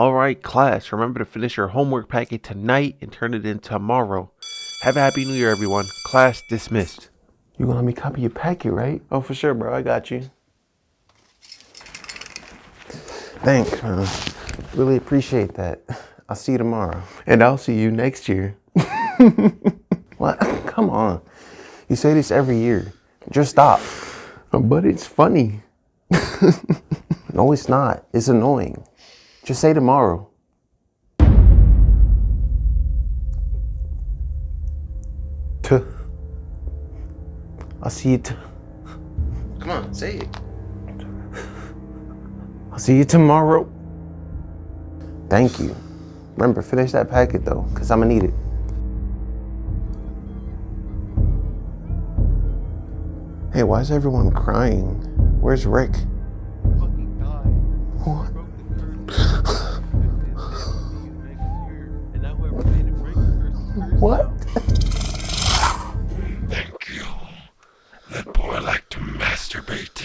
All right, class, remember to finish your homework packet tonight and turn it in tomorrow. Have a happy new year, everyone. Class dismissed. You gonna let me copy your packet, right? Oh, for sure, bro. I got you. Thanks, man. Really appreciate that. I'll see you tomorrow. And I'll see you next year. What? Come on. You say this every year. Just stop. But it's funny. No, it's not. It's annoying. Just say tomorrow. Tuh. I'll see you. T- Come on, say it. I'll see you tomorrow. Thank you. Remember, finish that packet though, because I'm gonna need it. Hey, why is everyone crying? Where's Rick? fucking died. What? What? Thank you. That boy liked to masturbate.